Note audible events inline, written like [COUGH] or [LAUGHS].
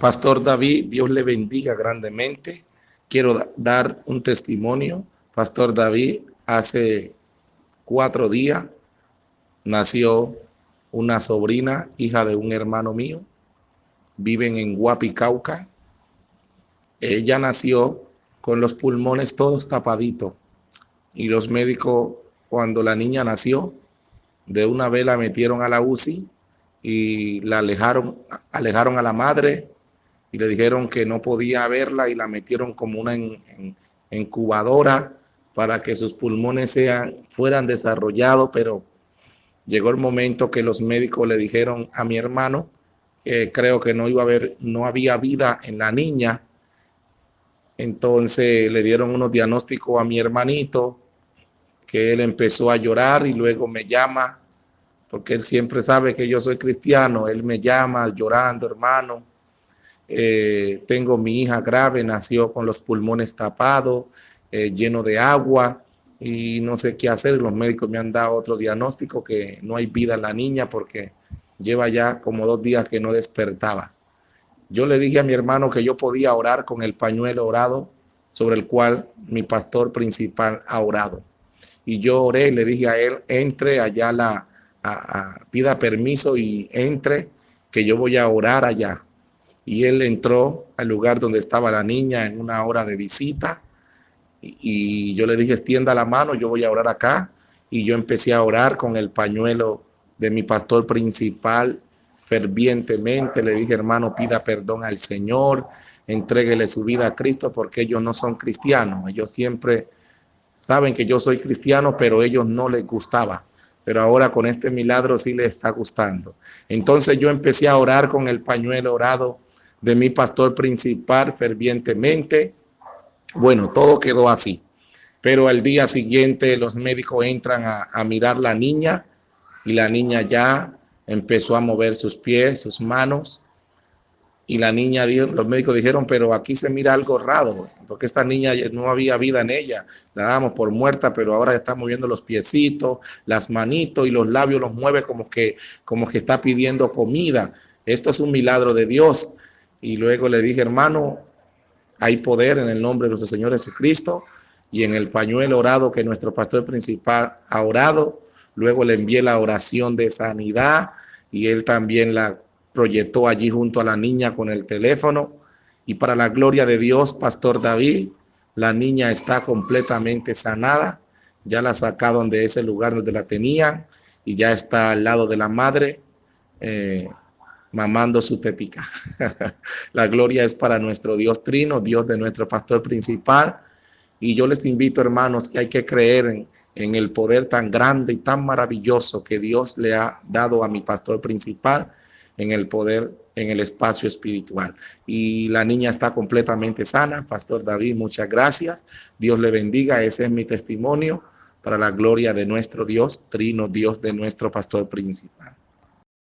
Pastor David, Dios le bendiga grandemente. Quiero dar un testimonio. Pastor David, hace cuatro días nació una sobrina, hija de un hermano mío. Viven en Guapicauca. Ella nació con los pulmones todos tapaditos. Y los médicos, cuando la niña nació, de una vez la metieron a la UCI y la alejaron, alejaron a la madre y le dijeron que no podía verla y la metieron como una incubadora para que sus pulmones sean, fueran desarrollados, pero llegó el momento que los médicos le dijeron a mi hermano que creo que no iba a haber, no había vida en la niña. Entonces le dieron unos diagnósticos a mi hermanito, que él empezó a llorar y luego me llama, porque él siempre sabe que yo soy cristiano, él me llama llorando, hermano. Eh, tengo mi hija grave, nació con los pulmones tapados, eh, lleno de agua y no sé qué hacer. Los médicos me han dado otro diagnóstico que no hay vida en la niña porque lleva ya como dos días que no despertaba. Yo le dije a mi hermano que yo podía orar con el pañuelo orado sobre el cual mi pastor principal ha orado. Y yo oré y le dije a él, entre allá, la, pida permiso y entre, que yo voy a orar allá. Y él entró al lugar donde estaba la niña en una hora de visita. Y, yo le dije, extienda la mano, yo voy a orar acá. Y yo empecé a orar con el pañuelo de mi pastor principal fervientemente. Le dije, hermano, pida perdón al Señor, entréguele su vida a Cristo porque ellos no son cristianos. Ellos siempre saben que yo soy cristiano, pero ellos no les gustaba. Pero ahora con este milagro sí les está gustando. Entonces yo empecé a orar con el pañuelo orado de mi pastor principal fervientemente. Bueno, todo quedó así. Pero al día siguiente los médicos entran a, mirar la niña y la niña ya empezó a mover sus pies, sus manos. Y la niña, los médicos dijeron, pero aquí se mira algo raro, porque esta niña no había vida en ella. La damos por muerta, pero ahora está moviendo los piecitos, las manitos y los labios los mueve como que, como que está pidiendo comida. Esto es un milagro de Dios. Y luego le dije, hermano, hay poder en el nombre de nuestro Señor Jesucristo y en el pañuelo orado que nuestro pastor principal ha orado Luego le envié la oración de sanidad y él también la proyectó allí junto a la niña con el teléfono. Y para la gloria de Dios, Pastor David, la niña está completamente sanada. Ya la sacaron de ese lugar donde la tenían y ya está al lado de la madre, eh, mamando su tetica. [LAUGHS] la gloria es para nuestro Dios Trino, Dios de nuestro pastor principal. Y yo les invito, hermanos, que hay que creer en, en el poder tan grande y tan maravilloso que Dios le ha dado a mi pastor principal en el poder, en el espacio espiritual. Y la niña está completamente sana. Pastor David, muchas gracias. Dios le bendiga. Ese es mi testimonio para la gloria de nuestro Dios, Trino, Dios de nuestro pastor principal.